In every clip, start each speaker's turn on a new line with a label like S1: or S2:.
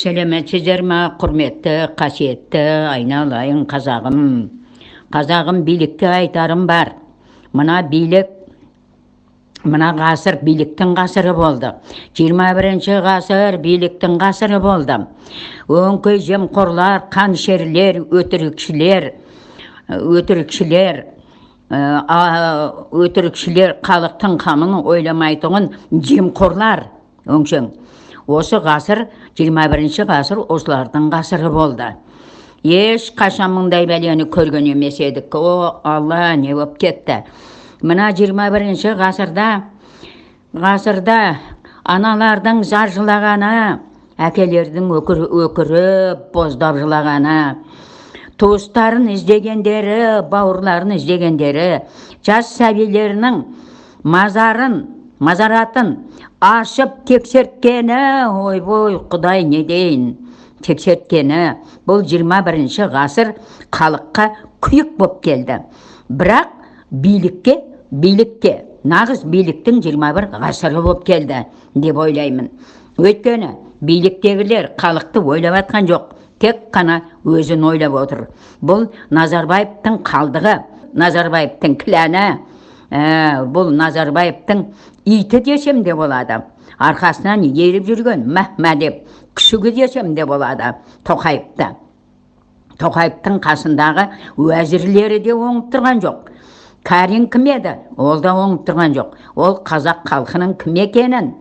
S1: сәлеметсіздер ма құрметті қасиетті айналайын қазағым. Қазағым билікке айтарым бар. Мына билік мына ғасыр биліктің ғасыры болды. 21 ғасыр биліктің ғасыры болды. Өңкей жемқорлар қаншерлер өтірікшілер өтірікшілер өтірікшілер халықтың қамын ойламайтұғын жемқорлар. Өңшең. Осы ғасыр 21 ғасыр осылардың ғасыры болды. Еш қашан мұндай бәлені көрген емес едік. О алла не болып кетті. Мына 21 ғасырда ғасырда аналардың зар жылағаны әкелердің өкір, өкіріп боздап жылағаны туыстарын іздегендері бауырларын іздегендері жас сәбилерінің мазарын мазаратын ашып тексерткені ойбой құдай не дейін? тексерткені. Бұл 21 ғасыр халыққа күйік боп келді. Бірақ билікке билікке нағыз биліктің 21 ғасыры болып келді деп ойлаймын. Өйткені биліктегілер халықты ойлап жатқан жоқ тек қана өзін ойлап отыр. Бұл назарбаевтың қалдығы назарбаевтың кіләні ә, бұл назарбаевтың иті десем де болады. Арқасынан еріп жүрген мәхмә деп күшігі десем де болады. Тоқаевты. Тоқаевтың қасындағы уәзірлері де оңып тұрған жоқ. Кәрин кім еді? Ол да оңып тұрған жоқ. Ол қазақ халқының кім екенін?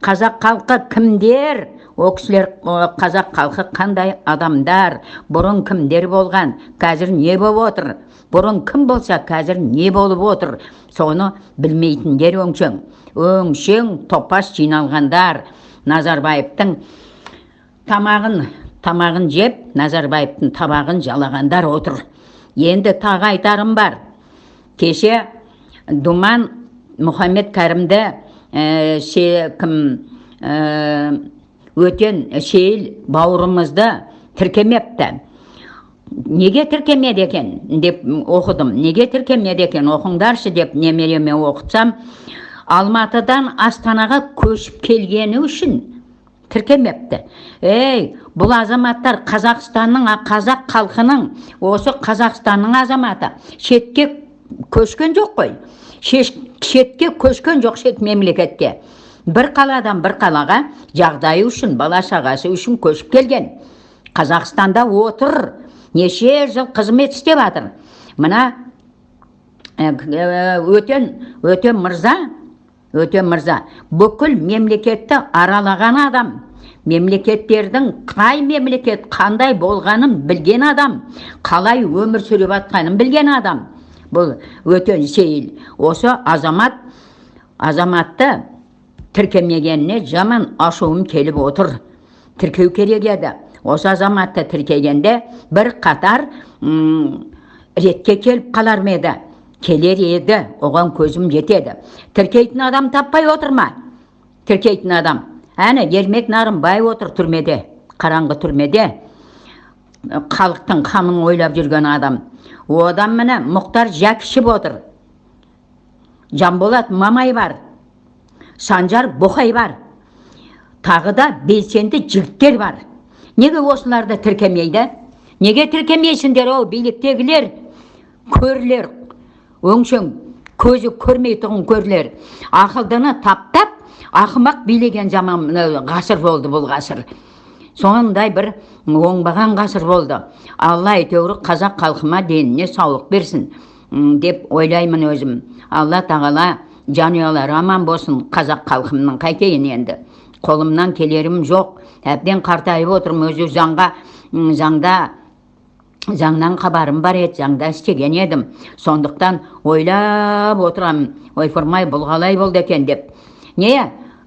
S1: Қазақ халқы кімдер? О кісілер қазақ халқы қандай адамдар? Бұрын кімдер болған? Қазір не болып отыр? Бұрын кім болса қазір не болып отыр? Соны білмейтіндер өңшең. Өңшең топас жиналғандар. Назарбаевтың тамағын тамағын жеп назарбаевтың табағын жалағандар отыр. Енді тағы айтарым бар. Кеше думан мұхаммед кәрімді ә, кім өтен сейіл бауырымызды тіркемепті. Неге тіркемеді екен деп оқыдым. Неге тіркемеді екен? Оқыңдаршы деп немереме оқытсам алматыдан астанаға көшіп келгені үшін тіркемепті. Ей бұл азаматтар қазақстанның қазақ халқының осы қазақстанның азаматы. Шетке көшкен жоқ қой. Шетке көшкен жоқ шет мемлекетке. Бір қаладан бір қалаға жағдайы үшін бала шағасы үшін көшіп келген. Қазақстанда отыр. Неше жыл қызмет істеп жатыр мына өтен өтен мырза өтен мырза бүкіл мемлекетті аралаған адам. Мемлекеттердің қай мемлекет қандай болғанын білген адам. Қалай өмір сүріп жатқанын білген адам. Бұл өтен сейіл осы азамат азаматты тіркемегеніне жаман ашуым келіп отыр. Тіркеу керек еді. Осы азаматты тіркегенде бір қатар ретке келіп қалар ма келер еді. Оған көзім жетеді. Тіркейтін адам таппай отыр ма? Тіркейтін адам. Әне ермек нарымбаев отыр түрмеде қараңғы түрмеде. Халықтың қамын ойлап жүрген адам. Одан міне мұхтар жәкішев отыр жанболат мамай бар. Санжар боқай бар. Тағы да белсенді жігіттер бар. Неге осыларды тіркемейді? Неге тіркемейсіңдер оу биліктегілер? Көрлер өңшең көзі көрмейтұғын көрлер ақылдыны таптап ақымақ билеген заман ғасыр болды бұл ғасыр. Сондай бір оңбаған ғасыр болды. Алла әйтеуір қазақ халқыма деніне саулық берсін деп ойлаймын өзім. Алла тағала жанұялары аман болсын қазақ халқымның қайтейін енді. Қолымнан келерім жоқ. Әбден қартайып отырмын өзі заңға заңда заңнан хабарым бар еді заңда істеген едім. Сондықтан ойлап отырамын ойпырмай бұл қалай болды екен деп. Не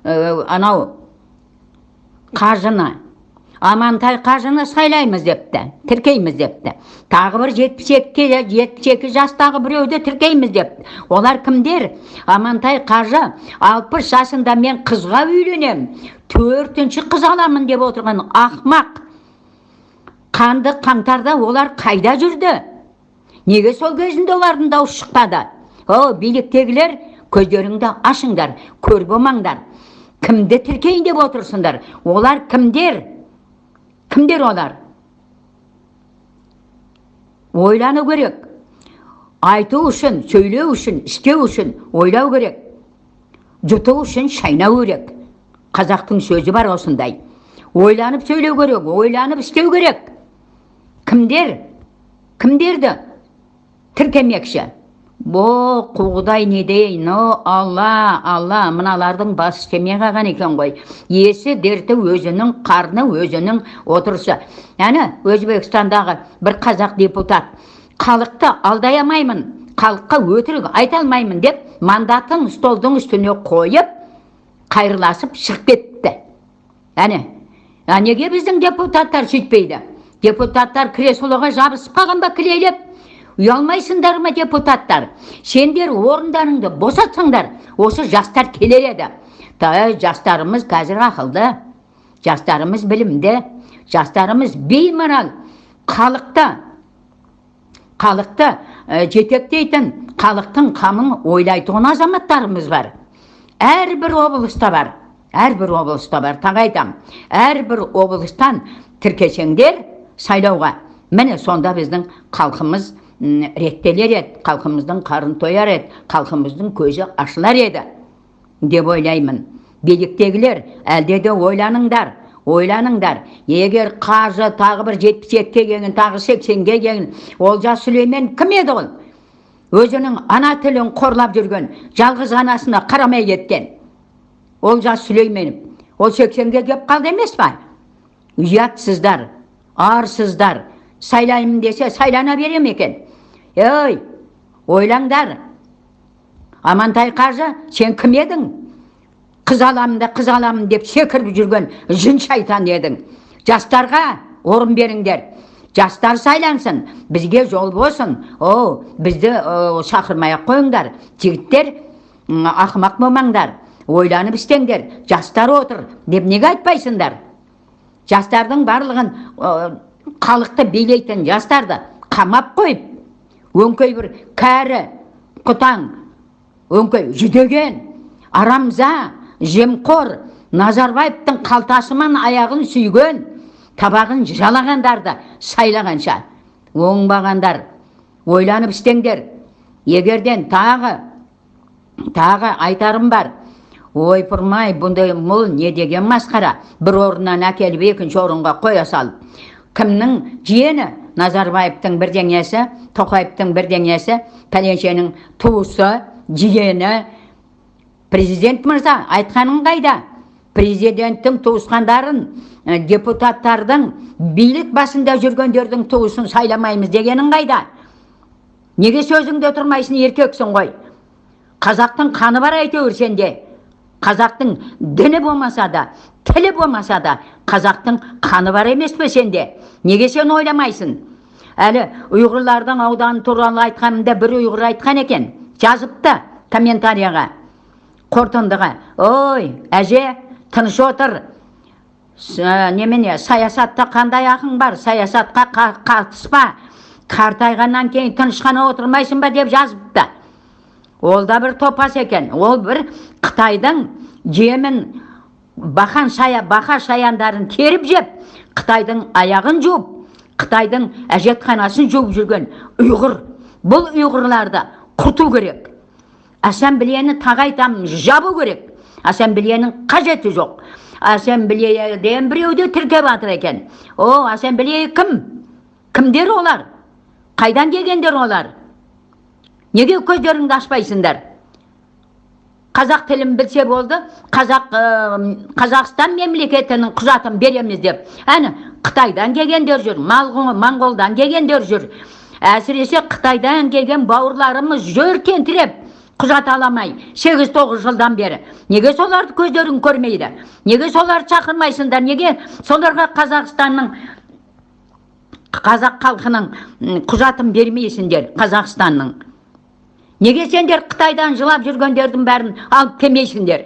S1: ә, анау қажыны амантай қажыны сайлаймыз депті тіркейміз депті. Тағы бір жетпіс екі жетпіс екі жастағы біреуді тіркейміз депті. Олар кімдер? Амантай қажы алпыс жасында мен қызға үйленем төртінші қыз аламын деп отырған ақмақ. Қанды қаңтарда олар қайда жүрді? Неге сол кезінде олардың дауысы шықпады? О биліктегілер көздеріңді ашыңдар көр болмаңдар. Кімді тіркейін деп отырсыңдар? Олар кімдер? Кімдер олар ойлану керек айту үшін сөйлеу үшін істеу үшін ойлау керек жұту үшін шайнау керек қазақтың сөзі бар осындай ойланып сөйлеу керек ойланып істеу керек кімдер кімдерді тіркемекші құдай не дейін о алла алла мыналардың басы істемей қалған екен ғой есі дерті өзінің қарны өзінің отырысы әні өзбекстандағы бір қазақ депутат халықты алдай алмаймын халыққа өтірік айта алмаймын деп мандатын столдың үстіне қойып қайырласып шығып кетті. Әне а неге біздің депутаттар сөйтпейді? Депутаттар креслоға жабысып қалған ба кілейлеп? Ұялмайсыңдар ма депутаттар сендер орындарыңды босатсаңдар осы жастар келер еді. Жастарымыз қазір ақылды. Жастарымыз білімді. Жастарымыз беймарал. Халықты халықты ә, жетектейтін халықтың қамын ойлайтын азаматтарымыз бар. Әрбір облыста бар. Әрбір облыста бар тағы айтамын әрбір облыстан тіркесеңдер сайлауға. Міне сонда біздің халқымыз реттелер еді. Халқымыздың қарын тояр еді. Халқымыздың көзі ашылар еді деп ойлаймын. Биліктегілер әлде де ойланыңдар ойланыңдар. Егер қажы тағы бір жетпіс екіге келген тағы сексенге келген олжас сүлеймен кім еді ол? Өзінің ана тілін қорлап жүрген жалғыз анасына қарамай кеткен олжас сүлейменов ол сексенге келіп қалды емес па? Ұятсыздар арсыздар. Сайлаймын десе сайлана бере ме екен? Ей ойлаңдар. Амантай қажы сен кім едің? Қыз аламын да қыз аламын деп секіріп жүрген жын шайтан едің. Жастарға орын беріңдер. Жастар сайлансын бізге жол болсын. О бізді шақырмай ақ қойыңдар. Жігіттер ақымақ болмаңдар. Ойланып істеңдер. Жастар отыр деп неге айтпайсыңдар? Жастардың барлығын халықты билейтін жастарды қамап қойып өңкей бір кәрі құтаң өңкей жүдеген арамза жемқор назарбаевтың қалтасымен аяғын сүйген табағын жалағандарды сайлағанша. Оңбағандар ойланып істеңдер. Егерден тағы тағы айтарым бар. Ойпырмай бұндай мұл не деген масқара? Бір орыннан әкеліп екінші орынға қоя салып кімнің жиені назарбаевтың бірдеңесі тоқаевтың бірдеңесі пәленшенің туысы жиені президент мырза айтқаның қайда? Президенттің туысқандарын депутаттардың билік басында жүргендердің туысын сайламаймыз дегенің қайда? Неге сөзіңде тұрмайсың еркексің ғой? Қазақтың қаны бар әйтеуір сенде. Қазақтың діні болмаса да тілі болмаса да қазақтың қаны бар емес пе сенде? Неге сен ойламайсың? Әлі ұйғырлардың ауданы туралы айтқанымда бір ұйғыр айтқан екен. Жазыпты комментарияға. Қорытындыға ой әже тыныш отыр. Немене саясатта қандай ақың бар? Саясатқа қатыспа. Қартайғаннан кейін тыныш қана отырмайсың ба деп жазыпты. Ол да бір топас екен. Ол бір қытайдың жемін бақан шая бақа шаяндарын теріп жеп қытайдың аяғын жуып қытайдың әжетханасын жуып жүрген ұйғыр. Бұл ұйғырларды құрту керек. Ассамблеяны тағы айтамын жабу керек. Ассамблеяның қажеті жоқ. Ассамблеяден біреуді тіркеп жатыр екен. О ассамблея кім? Кімдер олар? Қайдан келгендер олар? Неге көздеріңді ашпайсыңдар? Қазақ тілін білсе болды қазақ қазақстан мемлекетінің құжатын береміз деп. Әне қытайдан келгендер жүр моңғолдан келгендер жүр. Әсіресе қытайдан келген бауырларымыз жүр тентіреп құжат аламай сегіз тоғыз жылдан бері. Неге соларды көздерің көрмейді? Неге соларды шақырмайсыңдар неге соларға қазақстанның қазақ халқының құжатын бермейсіңдер қазақстанның? Неге сендер қытайдан жылап жүргендердің бәрін алып келмейсіңдер?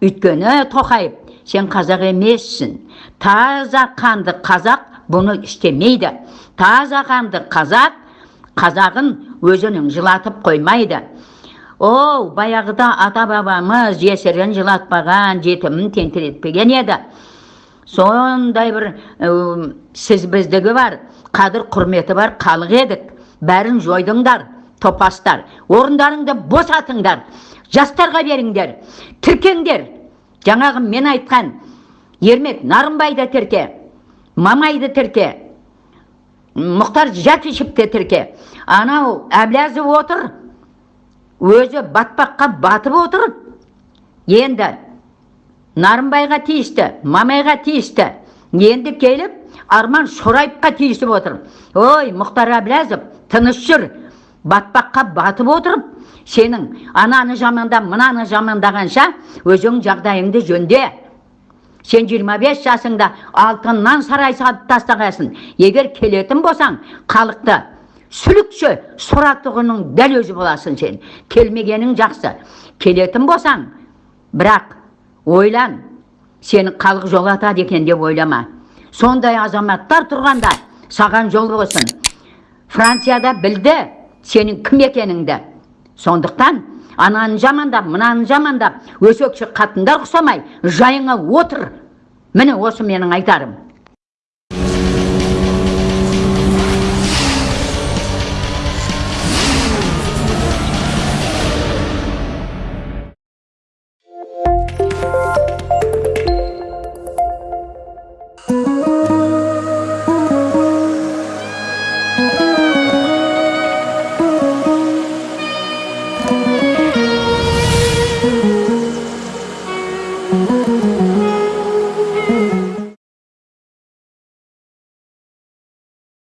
S1: Өйткені тоқаев сен қазақ емессің. Таза қанды қазақ бұны істемейді. Таза қанды қазақ қазағын өзінің жылатып қоймайды. Оу баяғыда ата бабамыз жесірін жылатпаған жетімін тентіретпеген еді. Сондай бір ә, сіз біздігі бар қадір құрметі бар халық едік. Бәрін жойдыңдар. Топастар орындарыңды босатыңдар жастарға беріңдер тіркеңдер. Жаңағы мен айтқан ермек нарынбайды тірке мамайды тірке мұхтар жәкішевті тірке. Анау әблязов отыр өзі батпаққа батып отыр. Енді нарынбайға тиісті мамайға тиісті. Енді келіп арман шораевқа тиісіп отыр. Ой мұхтар әблязов тыныш жүр. Батпаққа батып отырып сенің ананы жаманда мынаны жамандағанша өзің жағдайыңды жөнде. Сен 25 жасыңда алтыннан сарай салып тастағансың егер келетін болсаң халықты сүлікші сұратұғының дәл өзі боласың сен. Келмегенің жақсы. Келетін болсаң бірақ ойлан сені халық жолатады екен деп ойлама. Сондай азаматтар тұрғанда саған жол болсын. Францияда білді сенің кім екеніңді. Сондықтан ананы жамандап мынаны жамандап өсекші қатындар ұқсамай жайыңа отыр. Міне осы менің айтарым.